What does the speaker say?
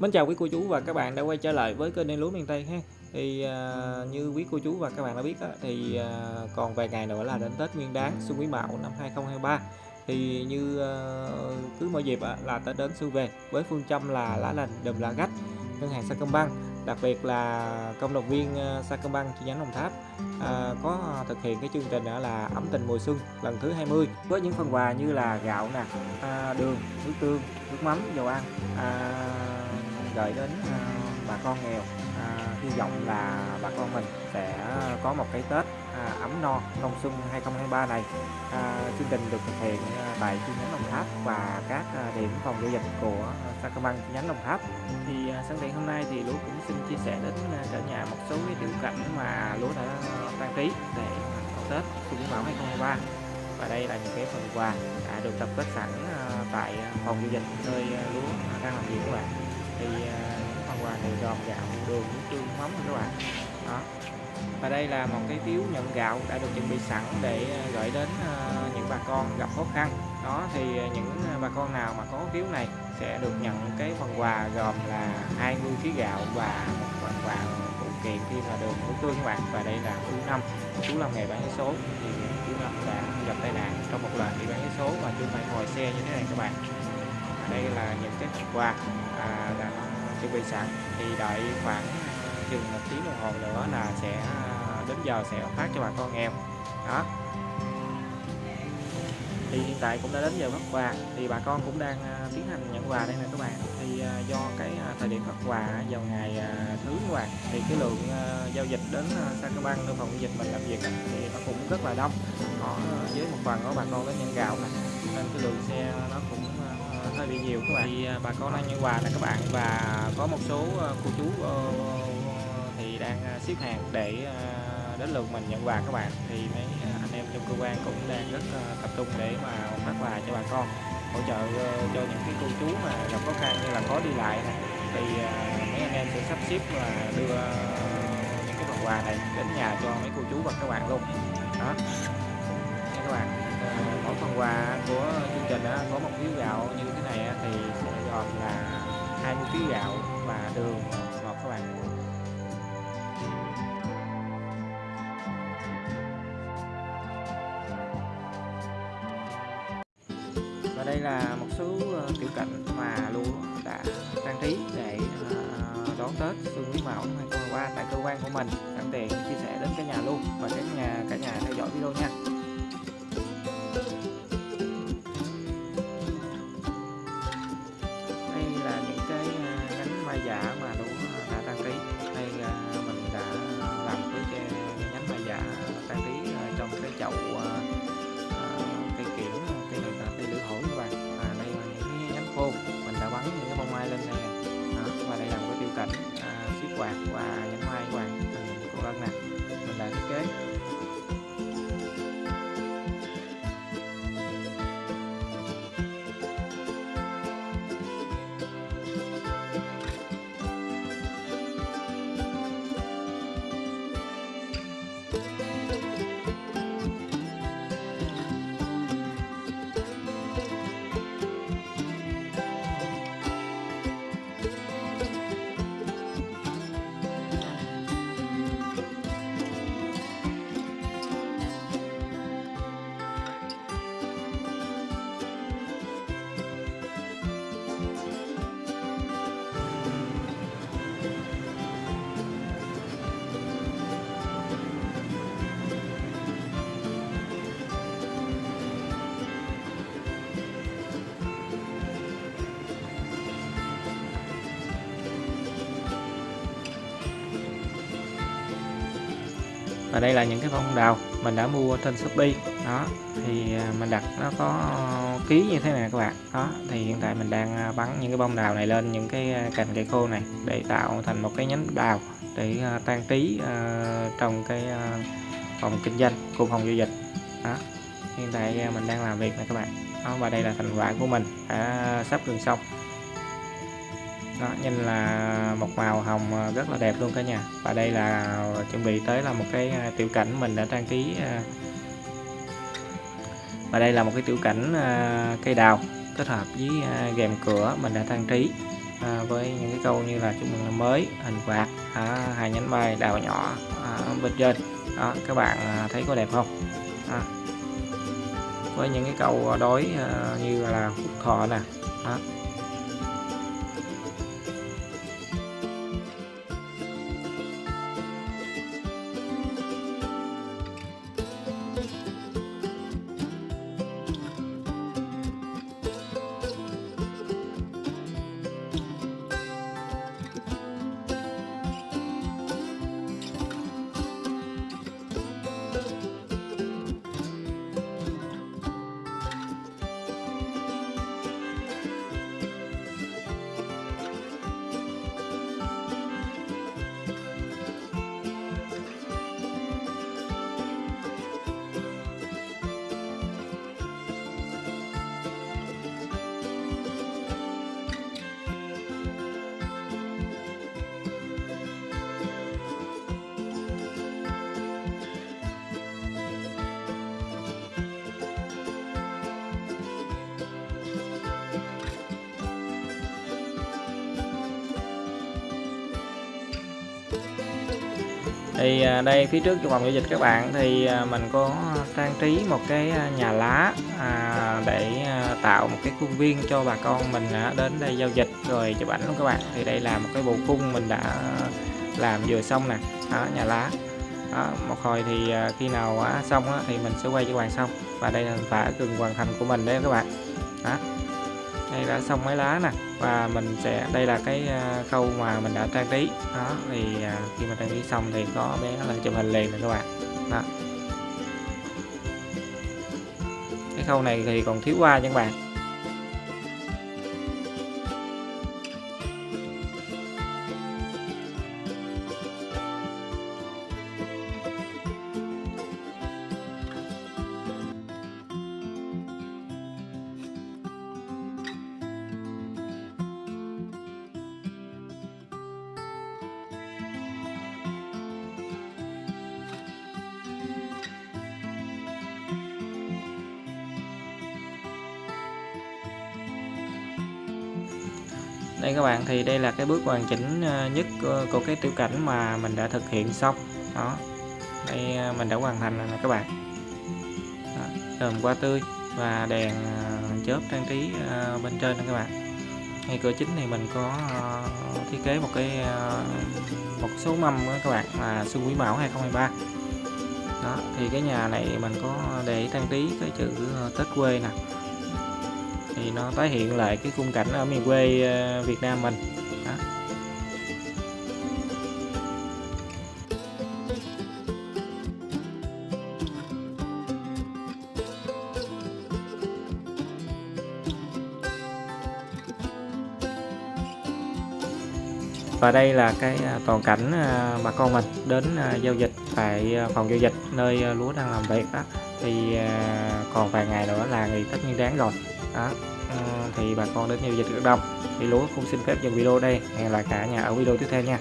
Mến chào quý cô chú và các bạn đã quay trở lại với kênh đen lúa miền Tây ha. Thì à, như quý cô chú và các bạn đã biết á, thì à, còn vài ngày nữa là đến Tết Nguyên Đán Xuân Quý Mão năm 2023. Thì như à, cứ mỗi dịp á, là Tết đến xuân về với phương châm là lá lành đùm lá gách ngân hàng Sacombank đặc biệt là công động viên à, Sacombank chi nhánh Đồng Tháp à, có thực hiện cái chương trình đó là ấm tình mùa xuân lần thứ 20 với những phần quà như là gạo nè à, đường nước tương nước mắm dầu ăn à, gửi đến à, bà con nghèo. À, hy vọng là bà con mình sẽ có một cái Tết à, ấm no đông xuân 2023 này. À, chương trình được thực hiện tại chi nhánh Đồng Tháp và các à, điểm phòng giao dịch của Sacombank chi nhánh Đồng Tháp. Thì à, sáng ngày hôm nay thì Lúa cũng xin chia sẻ đến cả nhà một số cái tiểu cảnh mà Lúa đã trang trí để đón Tết Xuân Quý Mão 2023 và đây là những cái phần quà đã được tập kết sẵn tại phòng giao dịch nơi Lúa đang làm việc các bạn thì những phần quà này gồm gạo, đường, nước tương, mắm các bạn. Đó. Và đây là một cái phiếu nhận gạo đã được chuẩn bị sẵn để à, gửi đến à, những bà con gặp khó khăn. Đó, thì à, những bà con nào mà có phiếu này sẽ được nhận cái phần quà gồm là 20 kg gạo và một phần quà phụ kiện thêm là đường nước tương các bạn. Và đây là chú năm, chú làm nghề bán vé số. Thì chú năm đã gặp tai nạn trong một lần đi bán vé số và chú phải ngồi xe như thế này các bạn đây là những cái phần quà à, đã chuẩn bị sẵn. Thì đợi khoảng chừng một tiếng đồng hồ nữa là sẽ à, đến giờ sẽ phát cho bà con nghèo đó. Thì hiện tại cũng đã đến giờ phát quà thì bà con cũng đang à, tiến hành nhận quà đây nè các bạn. Thì à, do cái thời điểm phát quà vào ngày thứ các bạn thì cái lượng giao dịch đến uh, Sacombank nơi phòng giao dịch mình làm việc thì nó cũng rất là đông. Họ với một phần có bà con đến nhận gạo này nên cái lượng xe nó cũng hơi bị nhiều các bạn. Thì à, bà con đang nhận quà nè các bạn. Và có một số à, cô chú ờ, thì đang à, xếp hàng để đến lượt mình nhận quà các bạn. Thì mấy anh em trong cơ quan cũng đang rất tập trung để mà phát quà cho bà con, hỗ trợ ờ, cho những cái cô chú mà gặp khó khăn như là khó đi lại này. Thì mấy anh em sẽ sắp xếp và đưa ờ, những cái phần quà này đến nhà cho mấy cô chú và các bạn luôn. Đó. Các bạn mỗi phần quà của trình á, có một phiếu gạo như thế này thì sẽ gồm là 20 phiếu gạo và đường ngọt các bạn. Và đây là một số ờ, tiểu cảnh mà lúa đã trang trí để ờ, đón Tết Xuân Quý Mão năm 2023 tại cơ quan của mình. Sẵn tiện chia sẻ đến cả nhà luôn và cả nhà cả nhà theo dõi video nha. Và đây là những cái bông đào mình đã mua trên Shopee. Đó thì à, mình đặt nó có ký như thế này các bạn. Đó thì hiện tại mình đang à, bắn những cái bông đào này lên những cái à, cành cây khô này để tạo thành một cái nhánh đào để trang trí trong cái phòng kinh doanh của phòng giao dịch đó hiện tại mình đang làm việc này các bạn. Đó, và đây là thành quả của mình đã sắp gần xong đó nhìn là một màu hồng ờ, rất là đẹp luôn cả nhà. Và đây là chuẩn bị tới là một cái ờ, tiểu cảnh mình đã trang trí ờ. và đây là một cái tiểu cảnh cây đào kết hợp với rèm cửa mình đã trang trí à, với những cái câu như là chúc mừng năm mới hình quạt à, hai nhánh bay đào nhỏ à, bên trên. Đó các bạn thấy có đẹp không? À, với những cái câu đối à, như là phúc thọ nè. Đó. Thì à, đây phía trước trong phòng giao dịch các bạn thì à, mình có trang trí một cái à, nhà lá để tạo một cái khuôn viên cho bà con mình đến đây giao dịch rồi chụp ảnh luôn các bạn. Thì đây là một cái bộ khung mình đã làm vừa xong nè đó, nhà lá. Đó, một hồi thì khi nào xong thì mình sẽ quay cho các bạn xong. Và đây là phả gần hoàn thành của mình đấy các bạn. Đó đây đã xong mấy lá nè. Và mình sẽ, đây là cái à, khâu mà mình đã trang trí. Đó, thì à, khi mà trang trí xong thì có bé là chụp hình liền rồi các bạn. Đó. Cái khâu này thì còn thiếu qua nha các bạn. Đây các bạn, thì đây là cái bước hoàn chỉnh ờ, nhất ờ, của cái tiểu cảnh mà mình đã thực hiện xong. Đó. Đây ờ, mình đã hoàn thành rồi các bạn. Đờm hoa tươi và đèn chớp trang trí bên trên nè các bạn. Ngay cửa chính thì mình có thiết kế một cái một số mâm đó các bạn là xuân quý mão 2023 đó, thì cái nhà này mình có để trang trí cái chữ Tết quê nè thì nó tái hiện lại cái khung cảnh ở miền quê ờ, Việt Nam mình. Đó. và đây là cái à, toàn cảnh à, bà con mình đến à, giao dịch tại phòng giao dịch nơi lúa đang làm việc đó. Thì còn vài ngày nữa là ngày Tết Nguyên đáng rồi đó. Ờ, thì bà con đến giao dịch rất đông thì lúa cũng xin phép dừng video đây. Hẹn lại cả nhà ở video tiếp theo nha.